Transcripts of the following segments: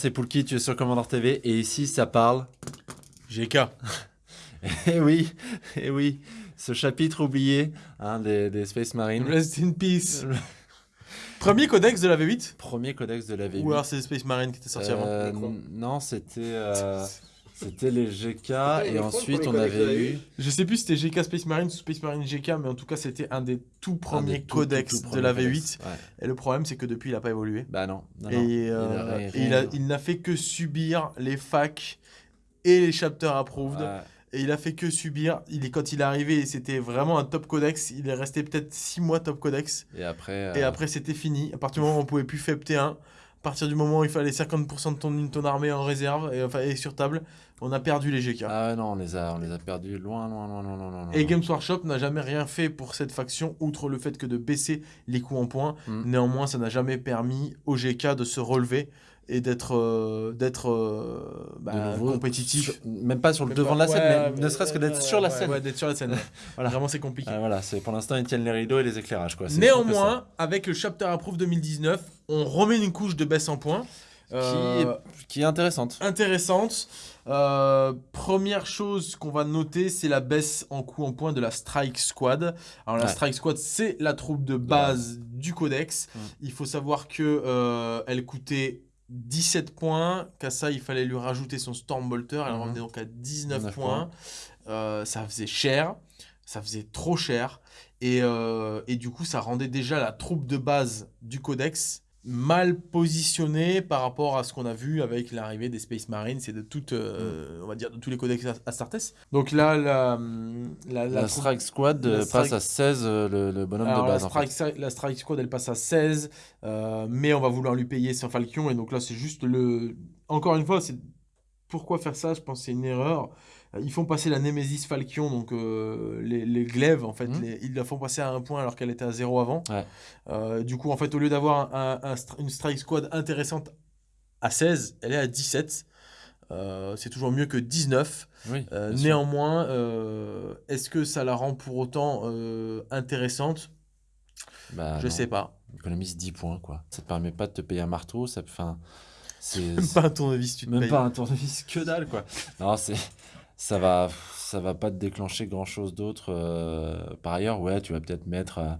C'est Poulki, tu es sur Commander TV et ici ça parle. GK. Eh oui, eh oui, ce chapitre oublié hein, des, des, Space Marines. Rest in peace. Premier codex de la V8 Premier codex de la V8. Ou alors c'est Space Marines qui étaient sortis euh, avant Non, c'était. Euh... C'était les GK et ensuite on avait eu. Je sais plus si c'était GK Space Marine ou Space Marine GK, mais en tout cas c'était un des tout premiers codex de la V8. Et le problème c'est que depuis il n'a pas évolué. Bah non. et, euh, il n'a fait que subir les facs et les chapters approved. Et il a fait que subir. Il est, quand il est arrivé, c'était vraiment un top codex. Il est resté peut-être 6 mois top codex. Et après, et euh, après c'était fini. À partir du moment où on pouvait plus FEPT1, à partir du moment où il fallait 50% de ton, ton armée en réserve et, enfin, et sur table, on a perdu les GK. Ah non, on les a, on les a perdus loin, loin, loin, loin, loin. Et Games Workshop n'a jamais rien fait pour cette faction, outre le fait que de baisser les coûts en points. Hmm. Néanmoins, ça n'a jamais permis aux GK de se relever et d'être euh, d'être euh, bah, compétitif. même pas sur le devant de la scène mais ne serait-ce que d'être sur la scène. ouais, d'être sur la scène voilà. vraiment c'est compliqué. Ah, voilà c'est pour l'instant ils tiennent les rideaux et les éclairages quoi. Néanmoins avec le chapter approve 2019 on remet une couche de baisse en points qui, euh, qui est intéressante. intéressante. Euh, première chose qu'on va noter, c'est la baisse en coût en points de la Strike Squad. Alors la Strike Squad, c'est la troupe de base du Codex. Il faut savoir que euh, elle coûtait 17 points, qu'à ça il fallait lui rajouter son Stormbolter, elle mhm. revenait donc à 19 points. Euh, ça faisait cher, ça faisait trop cher, et, et, du coup ça rendait déjà la troupe de base du Codex mal positionné par rapport à ce qu'on a vu avec l'arrivée des Space Marines et de toutes, euh, mm. on va dire, de tous les codex Astartes. Donc là, la, la, Strike Squad euh, passe à 16, euh, le, bonhomme de base. La Strike, la Strike Squad, elle passe à 16, mais on va vouloir lui payer son Falcon, et donc là, c'est juste le... Encore une fois, c'est pourquoi faire ça? Je pense que c'est une erreur. Euh, ils font passer la Nemesis Falcon, donc euh, les, les, glaives, en fait, mhm. ils la font passer à un point alors qu'elle était à 0 avant. Euh, du coup, en fait, au lieu d'avoir un, une strike squad intéressante à 16, elle est à 17. c'est toujours mieux que 19. néanmoins, est-ce que ça la rend pour autant intéressante? Bah, Je sais pas. Économise 10 points, quoi. Ça te permet pas de te payer un marteau, ça... Même pas un tournevis, tu te Même pas un tournevis, que dalle, quoi. Non, c'est ça va ça va pas te déclencher grand chose d'autre euh, par ailleurs. Ouais tu vas peut-être mettre euh,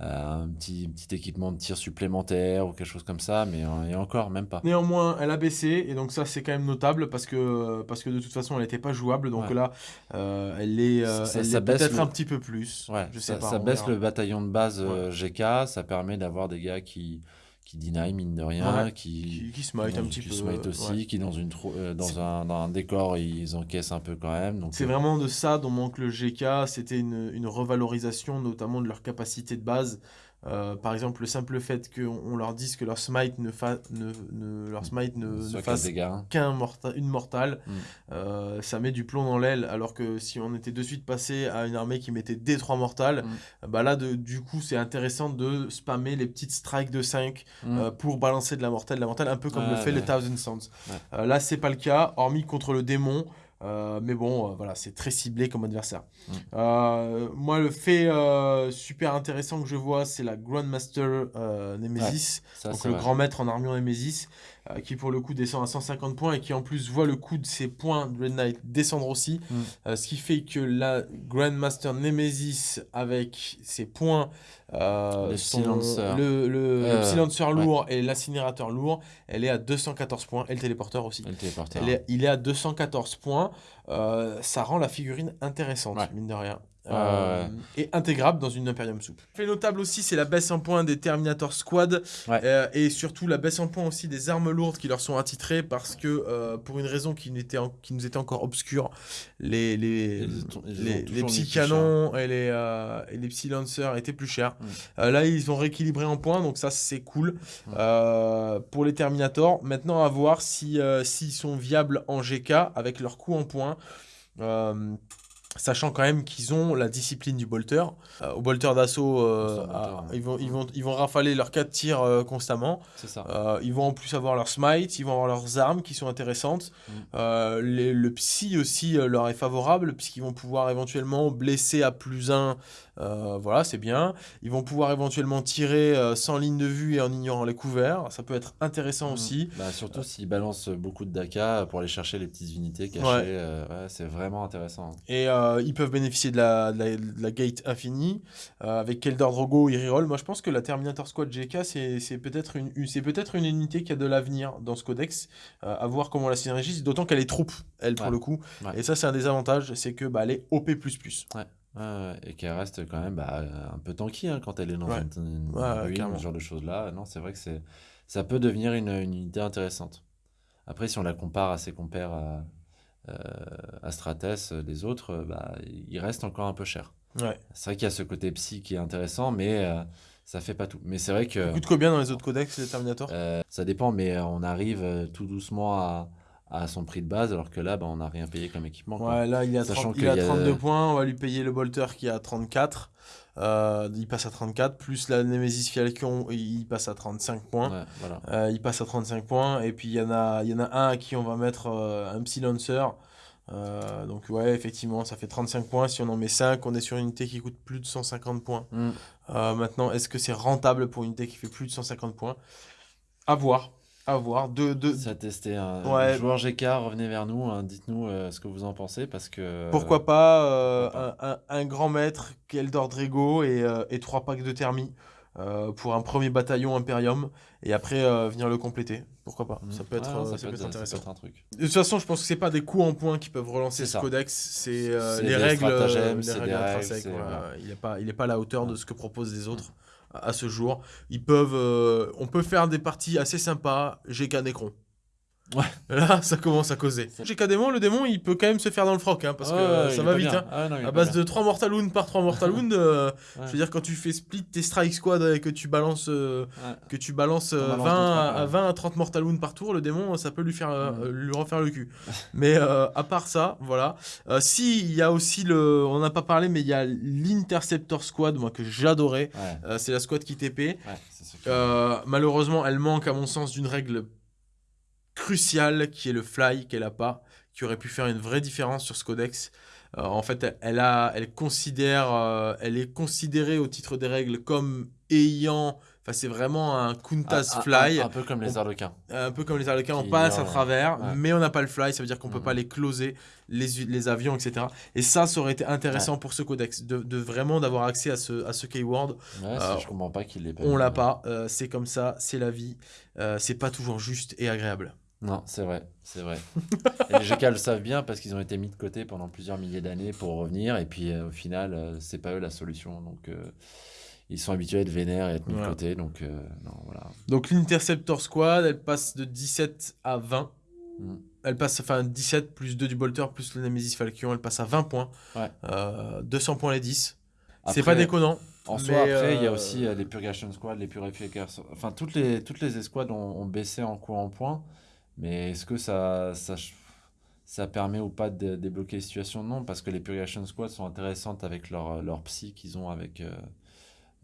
euh, un petit, petit équipement de tir supplémentaire ou quelque chose comme ça mais et encore même pas. Néanmoins elle a baissé et donc ça c'est quand même notable parce que parce que de toute façon elle n'était pas jouable. Donc là elle est, ça, peut-être un petit peu plus. Ouais, je sais ça, pas, ça baisse le bataillon de base GK ça permet d'avoir des gars qui qui deny mine de rien, qui, qui, smite un petit peu. smite aussi, qui dans, une euh, dans, un, dans un décor, ils encaissent un peu quand même. C'est euh, vraiment de ça dont manque le GK, c'était une, une, revalorisation notamment de leur capacité de base. Euh, par exemple, le simple fait qu'on leur dise que leur smite ne, ne, ne leur smite ne, fasse qu'un morta une mortale, mm. euh, ça met du plomb dans l'aile. Alors que si on était de suite passé à une armée qui mettait des 3 mortales, mm. bah là, de, du coup, c'est intéressant de spammer les petites strikes de 5 mm. euh, pour balancer de la mortelle, de la mortelle, un peu comme le fait le Thousand Sands. là, c'est pas le cas, hormis contre le démon. Euh, mais bon, euh, voilà, c'est très ciblé comme adversaire. Mm. Euh, moi, le fait super intéressant que je vois, c'est la Grandmaster Nemesis, donc le grand maître en armure Nemesis, qui pour le coup descend à 150 points et qui en plus voit le coût de ses points de Red Knight descendre aussi. Mm. ce qui fait que la Grandmaster Nemesis, avec ses points, le, silencer. le, le, silencer lourd et l'incinérateur lourd, elle est à 214 points, et le téléporteur aussi. le téléporteur. il est à 214 points. Euh, ça rend la figurine intéressante, mine de rien. Euh, et intégrable dans une Imperium Soup. Fait notable aussi, c'est la baisse en point des Terminator Squad euh, et surtout la baisse en point aussi des armes lourdes qui leur sont attitrées parce que pour une raison qui, qui nous était encore obscure, les, les, les, les, petits canons et les, et les lancers étaient plus chers. là, ils ont rééquilibré en points, donc ça c'est cool pour les Terminator. Maintenant, à voir si s'ils sont viables en GK avec leur coût en points. Euh, Sachant quand même qu'ils ont la discipline du bolter. Euh, au bolter d'assaut, euh, ils, vont, ils, vont, ils vont rafaler leurs 4 tirs euh, constamment. Ça. ils vont en plus avoir leur smite, ils vont avoir leurs armes qui sont intéressantes. Mm. le psy aussi leur est favorable, puisqu'ils vont pouvoir éventuellement blesser à plus 1 euh, voilà, c'est bien. Ils vont pouvoir éventuellement tirer euh, sans ligne de vue et en ignorant les couverts. Ça peut être intéressant mmh. aussi. Bah, surtout s'ils balancent beaucoup de DACA pour aller chercher les petites unités cachées. Euh, c'est vraiment intéressant. Et ils peuvent bénéficier de la, la, gate infinie. avec Keldor Drogo, ils reroll. Moi, je pense que la Terminator Squad GK, c'est peut-être une, peut une unité qui a de l'avenir dans ce codex. à voir comment la synergie, d'autant qu'elle est troupe, elle, pour le coup. Et ça, c'est un des avantages, c'est que bah, elle est OP. Ouais et qu'elle reste quand même bah, un peu tanky hein, quand elle est dans une, ruine, ce genre de choses-là. Non, c'est vrai que ça peut devenir une, une, unité intéressante. Après, si on la compare à ses compères euh, Strates, les autres, bah, il reste encore un peu cher. C'est vrai qu'il y a ce côté psy qui est intéressant, mais euh, ça fait pas tout. Mais c'est vrai que. Ça coûte combien dans les autres codex, les Terminator? Euh, Ça dépend, mais on arrive tout doucement à à son prix de base, alors que là, bah, on n'a rien payé comme équipement. Ouais, là, il a, il a 32 points, on va lui payer le bolter qui a 34. Euh, il passe à 34, plus la Nemesis Falcon, il passe à 35 points. voilà. euh, il passe à 35 points, et puis il y, en a, y en a un à qui on va mettre euh, un Psy Lancer. Euh, donc ouais, effectivement, ça fait 35 points. Si on en met 5, on est sur une unité qui coûte plus de 150 points. Mm. maintenant, est-ce que c'est rentable pour une unité qui fait plus de 150 points? À voir à voir. De, de... Ça a testé. Un ouais. joueur GK, revenez vers nous, hein, dites-nous euh, ce que vous en pensez parce que. Pourquoi pas, euh, Un, un, grand maître, Keldor Drego et, euh, et trois packs de thermie pour un premier bataillon Imperium et après venir le compléter. Pourquoi pas Ça peut être, ça, peut être, intéressant. un truc. De toute façon, je pense que c'est pas des coups en points qui peuvent relancer ce codex, c'est les règles, les règles intrinsèques. Il n'est pas, il est pas à la hauteur de ce que proposent les autres à ce jour. Ils peuvent, euh, on peut faire des parties assez sympas. GK Necron. Ouais. Là, ça commence à causer. GK Démon, le démon, il peut quand même se faire dans le froc, hein, parce que ça va vite. Hein. Ah, à base de 3 Mortal Wound par 3 Mortal Wound, euh, je veux dire, quand tu fais split tes Strike Squad et que tu balances, euh, que tu balances 20, à, 20 à 30 Mortal Wound par tour, le démon, ça peut lui, faire, lui refaire le cul. mais à part ça, voilà. si, il y a aussi le. On n'a pas parlé, mais il y a l'Interceptor Squad, moi, que j'adorais. C'est la squad qui TP. malheureusement, elle manque, à mon sens, d'une règle crucial qui est le fly qu'elle a pas, qui aurait pu faire une vraie différence sur ce codex. Euh, en fait, elle, a, elle considère, euh, elle est considérée au titre des règles comme ayant, enfin c'est vraiment un Kuntas fly. Un, peu comme les arlequins. Un peu comme les arlequins, on passe à travers, mais on n'a pas le fly, ça veut dire qu'on peut pas mhm. les closer, les, les, avions, etc. Et ça, ça aurait été intéressant pour ce codex, de, de vraiment d'avoir accès à ce, à ce keyword. Ouais, je comprends pas qu'il l'ait pas. On l'a pas, euh, c'est comme ça, c'est la vie, c'est pas toujours juste et agréable. Non, c'est vrai, c'est vrai. et les GK le savent bien parce qu'ils ont été mis de côté pendant plusieurs milliers d'années pour revenir. Et puis euh, au final, euh, c'est pas eux la solution. Donc euh, ils sont habitués à être vénères et à être mis de côté. Donc non, voilà. Donc l'Interceptor Squad, elle passe de 17 à 20. Mm. Elle passe, enfin 17 plus 2 du Bolter plus le Nemesis Falcon, elle passe à 20 points. Ouais. 200 points les 10. C'est pas déconnant. En soi, après, il y a aussi les Purgation Squad, les Purification. Enfin, toutes les, toutes les escouades ont, ont baissé en en points. Mais est-ce que ça, ça, ça permet ou pas de débloquer les situations Non, parce que les Purgation Squad sont intéressantes avec leur, leur psy qu'ils ont avec euh,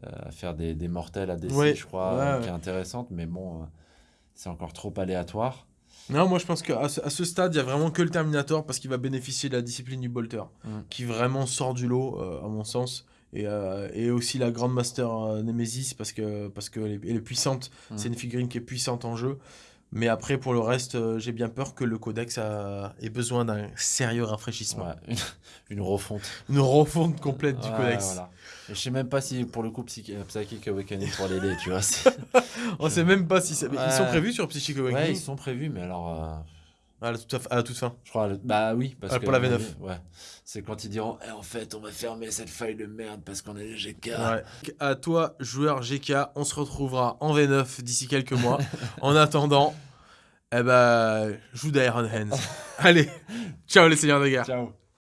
euh, à faire des, des mortels à DC, je crois, qui est intéressante. Mais bon, euh, c'est encore trop aléatoire. Non, moi je pense qu'à ce, à ce stade, il n'y a vraiment que le Terminator parce qu'il va bénéficier de la discipline du Bolter, mm. qui vraiment sort du lot, à mon sens. Et, et, aussi la Grandmaster Nemesis parce que parce qu'elle est, est puissante. Mm. C'est une figurine qui est puissante en jeu. Mais après, pour le reste, euh, j'ai bien peur que le codex ait besoin d'un sérieux rafraîchissement. une, refonte. Une refonte complète du codex. Voilà. Et je sais même pas si pour le coup euh, Psychic Awakening pour les tu vois. On sait même pas si ils sont prévus sur Psychic Awakening. Ouais, ils sont prévus, mais alors. Euh, à, la toute, à toute fin. Je crois. Bah oui, parce ah, pour la V9. Ouais. C'est quand ils diront eh, en fait, on va fermer cette faille de merde parce qu'on est les GK. Ouais. À toi, joueur GK, on se retrouvera en V9 d'ici quelques mois. en attendant, eh ben, joue d'Iron Hands. Allez, ciao les seigneurs de guerre. Ciao.